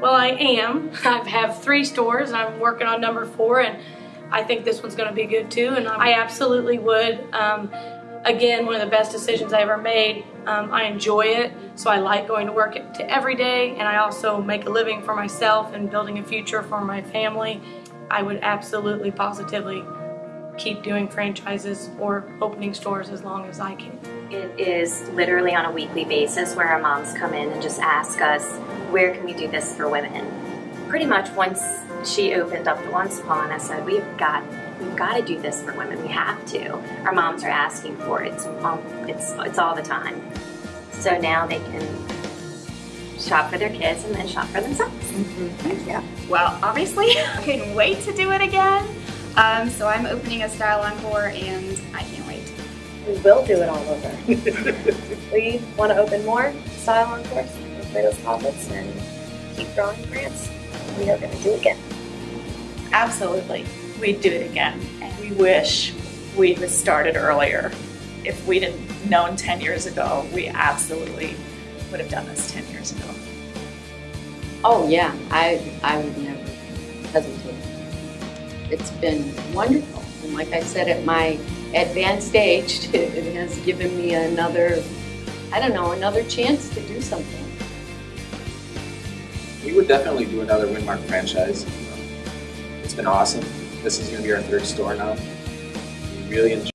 Well, I am. I have three stores and I'm working on number four and I think this one's going to be good too and I absolutely would. Um, again, one of the best decisions I ever made. Um, I enjoy it, so I like going to work to every day and I also make a living for myself and building a future for my family. I would absolutely positively keep doing franchises or opening stores as long as I can. It is literally on a weekly basis where our moms come in and just ask us, where can we do this for women? Pretty much once she opened up the One Spa and I said, we've got we've got to do this for women. We have to. Our moms are asking for it. It's, um, it's, it's all the time. So now they can shop for their kids and then shop for themselves. Mm-hmm. Yeah. Well, obviously, I couldn't wait to do it again. Um, so I'm opening a Style Encore and I can't wait. We will do it all over. we want to open more Style Encores with those profits and keep growing France. We are going to do it again. Absolutely we'd do it again. And we wish we had started earlier. If we'd have known 10 years ago, we absolutely would have done this 10 years ago. Oh yeah, I, I would never hesitate. It's been wonderful. And like I said, at my advanced age, it has given me another, I don't know, another chance to do something. We would definitely do another Winmark franchise. It's been awesome. This is going to be our third store now. We really enjoy